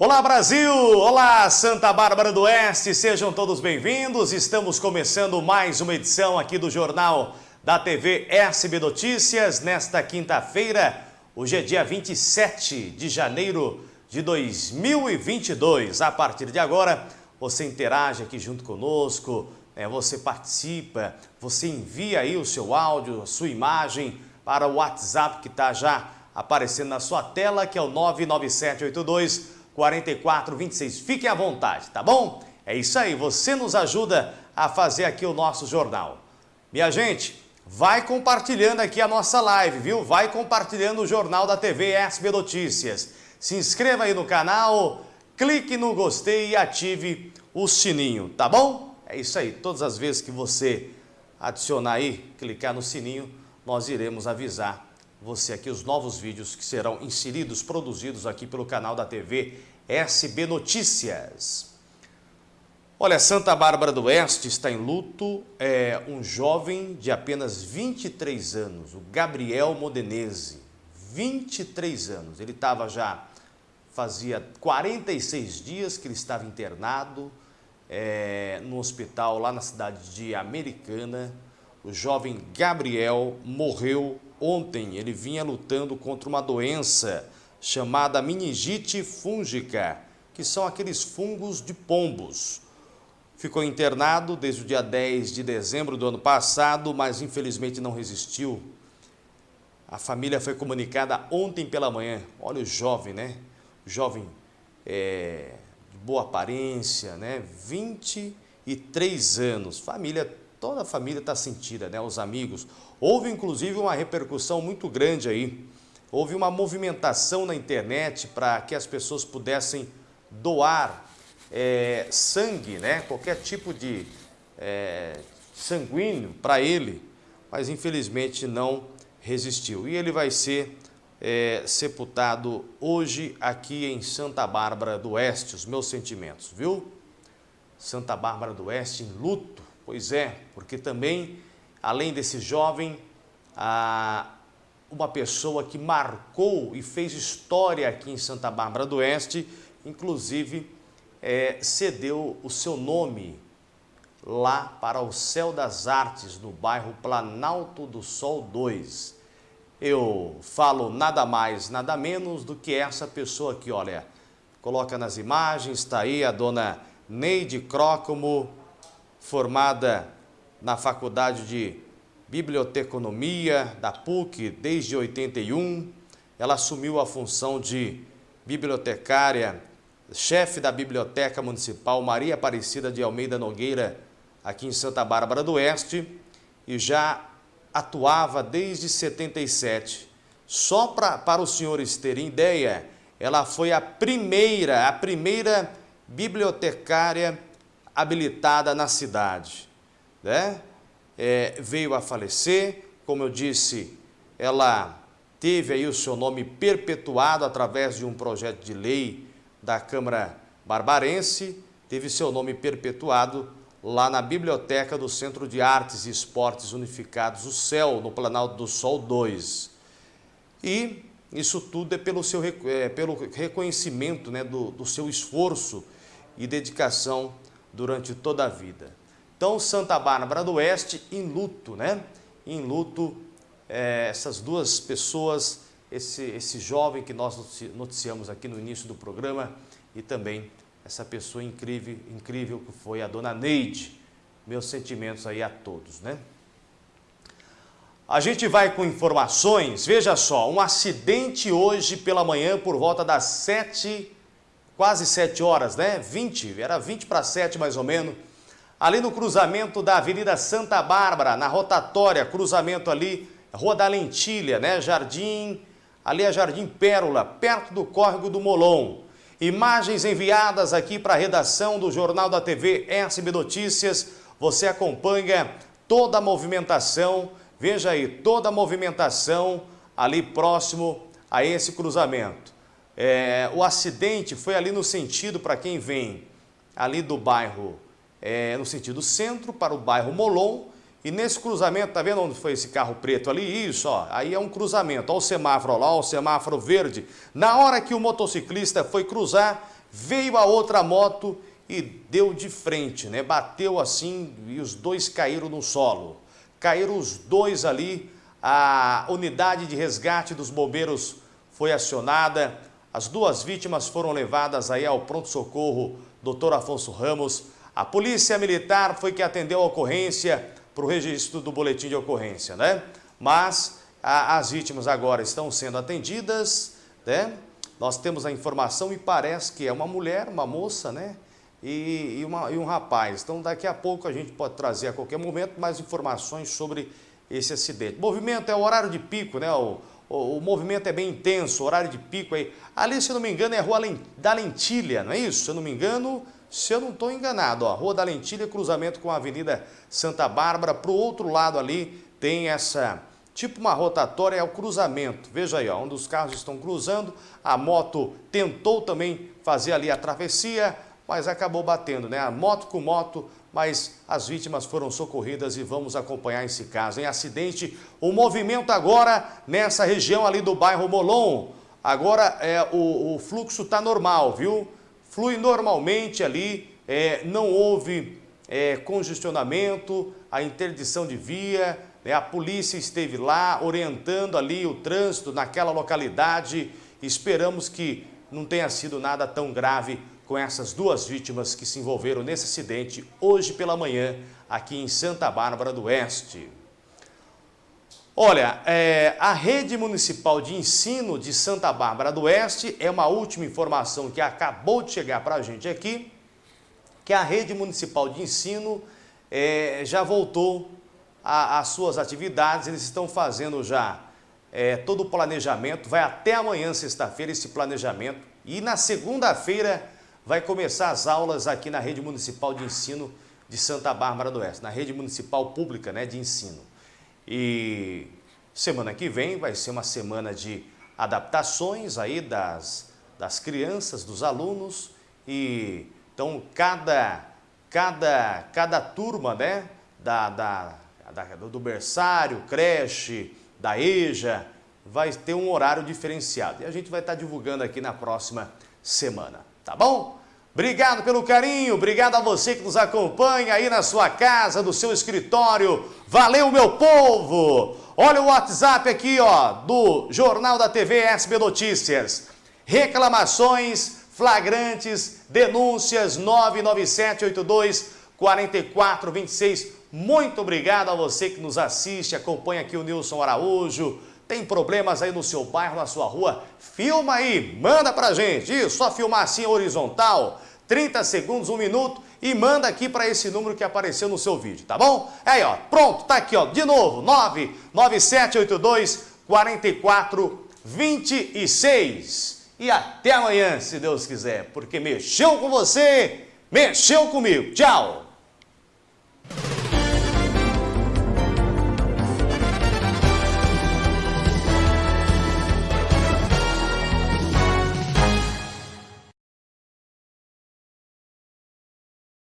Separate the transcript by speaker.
Speaker 1: Olá Brasil! Olá Santa Bárbara do Oeste! Sejam todos bem-vindos. Estamos começando mais uma edição aqui do Jornal da TV SB Notícias nesta quinta-feira. Hoje é dia 27 de janeiro de 2022. A partir de agora, você interage aqui junto conosco, né? você participa, você envia aí o seu áudio, a sua imagem para o WhatsApp que está já aparecendo na sua tela, que é o 99782 4426. Fiquem à vontade, tá bom? É isso aí, você nos ajuda a fazer aqui o nosso jornal. Minha gente, vai compartilhando aqui a nossa live, viu? Vai compartilhando o jornal da TV SB Notícias. Se inscreva aí no canal, clique no gostei e ative o sininho, tá bom? É isso aí, todas as vezes que você adicionar aí, clicar no sininho, nós iremos avisar você aqui os novos vídeos que serão inseridos, produzidos aqui pelo canal da TV SB Notícias. Olha, Santa Bárbara do Oeste está em luto. É um jovem de apenas 23 anos, o Gabriel Modenese. 23 anos. Ele estava já, fazia 46 dias que ele estava internado é, no hospital lá na cidade de Americana. O jovem Gabriel morreu ontem. Ele vinha lutando contra uma doença chamada meningite fúngica, que são aqueles fungos de pombos. Ficou internado desde o dia 10 de dezembro do ano passado, mas infelizmente não resistiu. A família foi comunicada ontem pela manhã. Olha o jovem, né? Jovem é, de boa aparência, né? 23 anos. Família, toda a família está sentida, né? Os amigos. Houve inclusive uma repercussão muito grande aí houve uma movimentação na internet para que as pessoas pudessem doar é, sangue, né? qualquer tipo de é, sanguíneo para ele, mas infelizmente não resistiu. E ele vai ser é, sepultado hoje aqui em Santa Bárbara do Oeste, os meus sentimentos, viu? Santa Bárbara do Oeste em luto, pois é, porque também, além desse jovem, uma pessoa que marcou e fez história aqui em Santa Bárbara do Oeste, inclusive é, cedeu o seu nome lá para o Céu das Artes, no bairro Planalto do Sol 2. Eu falo nada mais, nada menos do que essa pessoa aqui, olha, coloca nas imagens, está aí a dona Neide Crócomo, formada na Faculdade de biblioteconomia da PUC desde 81. Ela assumiu a função de bibliotecária, chefe da Biblioteca Municipal Maria Aparecida de Almeida Nogueira, aqui em Santa Bárbara do Oeste, e já atuava desde 77. Só pra, para os senhores terem ideia, ela foi a primeira, a primeira bibliotecária habilitada na cidade. Né? é, veio a falecer, como eu disse, ela teve aí o seu nome perpetuado através de um projeto de lei da Câmara Barbarense, teve seu nome perpetuado lá na Biblioteca do Centro de Artes e Esportes Unificados, o CEL, no Planalto do Sol 2. E isso tudo é pelo, seu, é, pelo reconhecimento né, do, do seu esforço e dedicação durante toda a vida. Então, Santa Bárbara do Oeste em luto, né? Em luto, é, essas duas pessoas, esse, esse jovem que nós noticiamos aqui no início do programa e também essa pessoa incrível, incrível que foi a dona Neide. Meus sentimentos aí a todos, né? A gente vai com informações, veja só, um acidente hoje pela manhã por volta das 7, quase 7 horas, né? 20, era 20 para 7 mais ou menos, ali no cruzamento da Avenida Santa Bárbara, na rotatória, cruzamento ali, Rua da Lentilha, né? Jardim, ali é Jardim Pérola, perto do córrego do Molon. Imagens enviadas aqui para a redação do Jornal da TV SB Notícias. Você acompanha toda a movimentação, veja aí, toda a movimentação ali próximo a esse cruzamento. É, o acidente foi ali no sentido para quem vem ali do bairro é, no sentido centro para o bairro Molon. E nesse cruzamento, tá vendo onde foi esse carro preto ali? Isso, ó, aí é um cruzamento. Olha o semáforo lá, o semáforo verde. Na hora que o motociclista foi cruzar, veio a outra moto e deu de frente, né? Bateu assim e os dois caíram no solo. Caíram os dois ali, a unidade de resgate dos bombeiros foi acionada, as duas vítimas foram levadas aí ao pronto-socorro Dr. Afonso Ramos. A polícia militar foi que atendeu a ocorrência para o registro do boletim de ocorrência, né? Mas a, as vítimas agora estão sendo atendidas, né? Nós temos a informação e parece que é uma mulher, uma moça, né? E, e, uma, e um rapaz. Então, daqui a pouco a gente pode trazer a qualquer momento mais informações sobre esse acidente. Movimento é o horário de pico, né? O, o, o movimento é bem intenso, horário de pico aí. Ali, se eu não me engano, é a Rua da Lentilha, não é isso? Se eu não me engano, se eu não estou enganado, ó, Rua da Lentilha, cruzamento com a Avenida Santa Bárbara. Para o outro lado ali tem essa tipo uma rotatória, é o cruzamento. Veja aí, ó, onde os carros estão cruzando, a moto tentou também fazer ali a travessia, mas acabou batendo, né? A moto com moto, mas as vítimas foram socorridas e vamos acompanhar esse caso. Em acidente, o movimento agora nessa região ali do bairro Molon, agora é, o, o fluxo está normal, viu? Flui normalmente ali, é, não houve é, congestionamento, a interdição de via, né? A polícia esteve lá orientando ali o trânsito naquela localidade. Esperamos que não tenha sido nada tão grave com essas duas vítimas que se envolveram nesse acidente hoje pela manhã aqui em Santa Bárbara do Oeste. Olha, é, a rede municipal de ensino de Santa Bárbara do Oeste é uma última informação que acabou de chegar para a gente aqui, que a rede municipal de ensino é, já voltou as suas atividades, eles estão fazendo já é, todo o planejamento, vai até amanhã, sexta-feira, esse planejamento, e na segunda-feira vai começar as aulas aqui na Rede Municipal de Ensino de Santa Bárbara do Oeste, na Rede Municipal Pública né, de Ensino. E semana que vem vai ser uma semana de adaptações aí das, das crianças, dos alunos, e então cada, cada, cada turma né, da, da da, do berçário, creche, da EJA, vai ter um horário diferenciado. E a gente vai estar divulgando aqui na próxima semana, tá bom? Obrigado pelo carinho, obrigado a você que nos acompanha aí na sua casa, no seu escritório. Valeu, meu povo! Olha o WhatsApp aqui, ó, do Jornal da TV SB Notícias. Reclamações, flagrantes, denúncias 99782 4426 muito obrigado a você que nos assiste, acompanha aqui o Nilson Araújo. Tem problemas aí no seu bairro, na sua rua? Filma aí, manda pra gente. Isso, só filmar assim horizontal, 30 segundos, um minuto e manda aqui para esse número que apareceu no seu vídeo, tá bom? É aí, ó, pronto, tá aqui, ó, de novo, 99782 4426. E até amanhã, se Deus quiser, porque mexeu com você, mexeu comigo. Tchau!